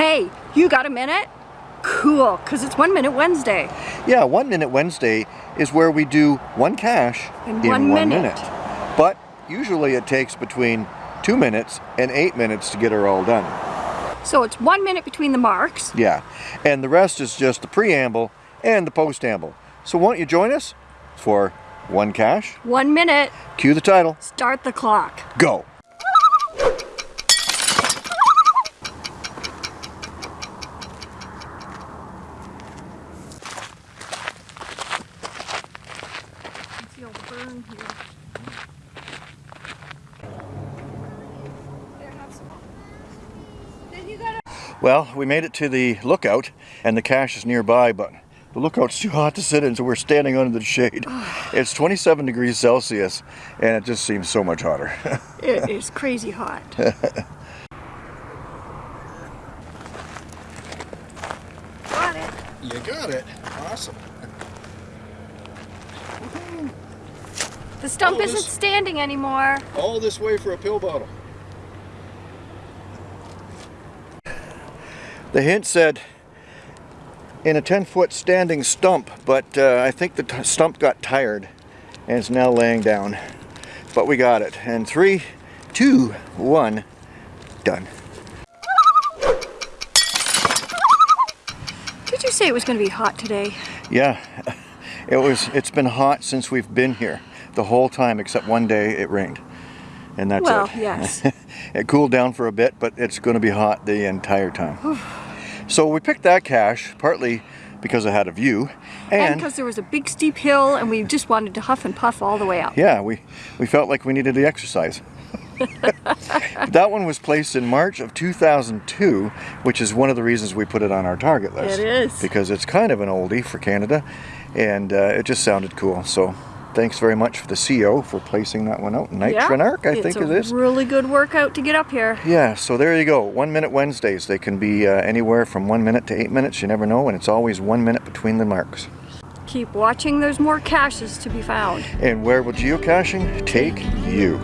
Hey, you got a minute? Cool, because it's One Minute Wednesday. Yeah, One Minute Wednesday is where we do one cache In one minute. But usually it takes between two minutes and eight minutes to get her all done. So it's one minute between the marks. Yeah, and the rest is just the preamble and the postamble. So won't you join us for one cache? One minute. Cue the title. Start the clock. Go. Feel the burn here. There, have some. Then you gotta. Well, we made it to the lookout and the cache is nearby, but the lookout's too hot to sit in, so we're standing under the shade. it's 27 degrees Celsius and it just seems so much hotter. It is crazy hot. got it. you got it. Awesome. The stump Oh, isn't this- standing anymore. All this way for a pill bottle. The hint said in a 10 foot standing stump, but uh, I think the t- stump got tired and is now laying down. But we got it. And three, two, one, done. Did you say it was going to be hot today? Yeah, it was. It's been hot since we've been here, the whole time except one day it rained, and that's well, it. yes. it cooled down for a bit, but it's going to be hot the entire time. so we picked that cache partly because it had a view, and and, because there was a big steep hill and we just wanted to huff and puff all the way up. yeah, we we felt like we needed the exercise. that one was placed in March of 2002, which is one of the reasons we put it on our target list. It is. Because it's kind of an oldie for Canada, and uh, it just sounded cool. So thanks very much for the CO for placing that one out. Night Arc, I think it is. really good workout to get up here. Yeah, so there you go. One minute Wednesdays. They can be uh, anywhere from one minute to eight minutes. You never know, and it's always one minute between the marks. Keep watching, there's more caches to be found. And where will geocaching take you?